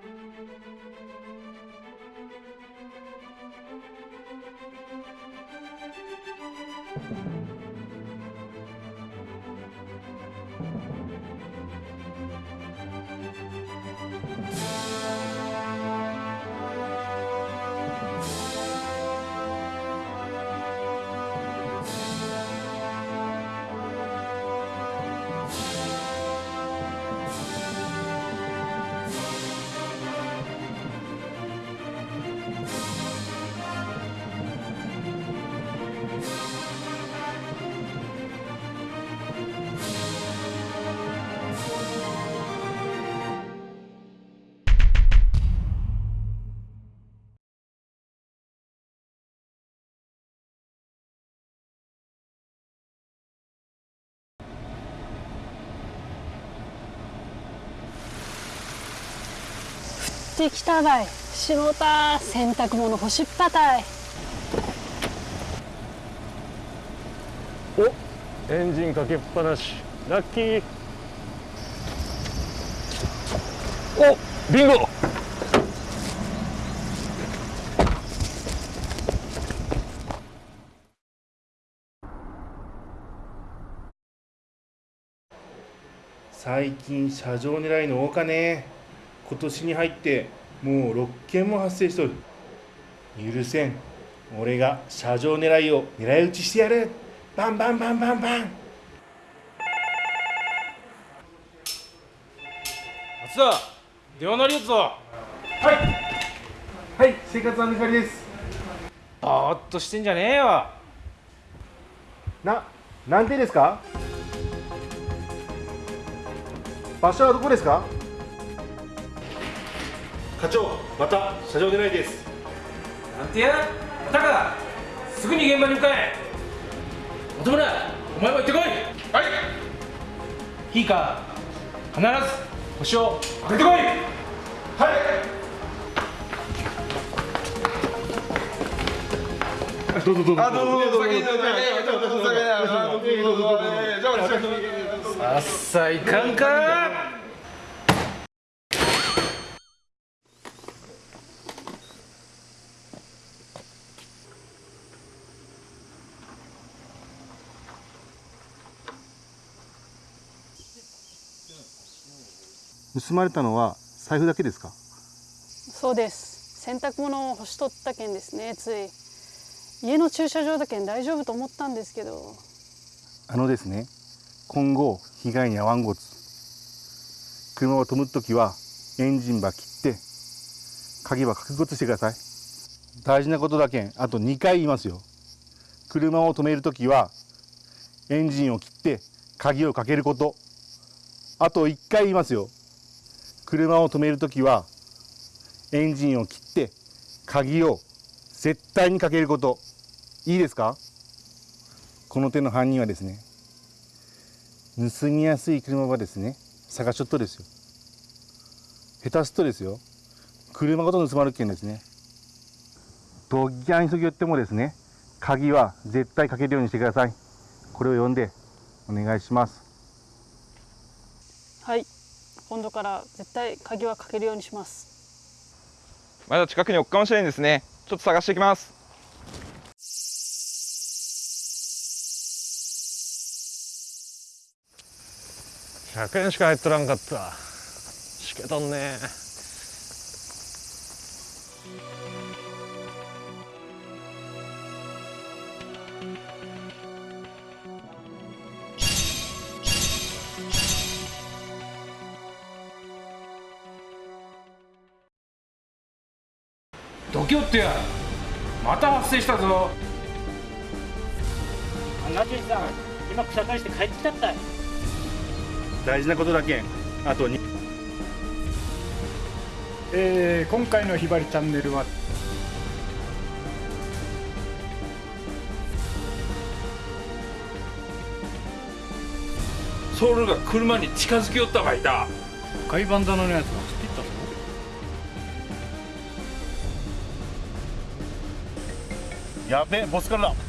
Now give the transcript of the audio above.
thank you. 降ってきたばい。しもた洗濯物干しっぱたい。おエンジンかけっぱなし。ラッキー。おビンゴ。最近車上狙いの多かね。今年に入ってもう6件も発生しとる。許せん。俺が車上狙いを狙い撃ちしてやる。バンバンバンバンバン。松田電話鳴りやつぞ。はい。はい生活安全係です。ぼーっとしてんじゃねえよ。な何点ですか？場所はどこですか？課長また車上狙いです。なんてやタカすぐに現場に向かえ。本村お前も行ってこい。はい。いいか必ず星を当ててこい。はい。どうぞどうぞ。あ、どうぞどうぞ、お酒、お酒、お酒、あ、どうぞどうぞ、じゃあ、俺、さっさいかんか盗まれたのは財布だけですか？そうです。洗濯物を干しとったけんですね。つい。家の駐車場だけん大丈夫と思ったんですけど。あのですね。今後被害に遭わんごつ。車を止むときはエンジンば切って鍵は確認してください。大事なことだけんあと2回言いますよ。車を止めるときはエンジンを切って鍵をかけること。あと1回言いますよ車を止めるときはエンジンを切って鍵を絶対にかけること。いいですか？この手の犯人はですね盗みやすい車はですね探しとっとですよ。下手すとですよ車ごと盗まれるけんですね。ドッギャン急ぎ寄ってもですね鍵は絶対かけるようにしてください。これを読んでお願いします。はい。今度から絶対鍵はかけるようにしますまだ近くに置くかもしれないですね。ちょっと探してきます。100円しか入っとらんかったしけとんね度胸ってやまた発生したぞ。ナジさん今草刈りして帰ってきたったい。大事なことだけん。あと2えー今回のひばりチャンネルはソウルが車に近づき寄ったばいた。赤いバンダナのやつやべえボスからだ。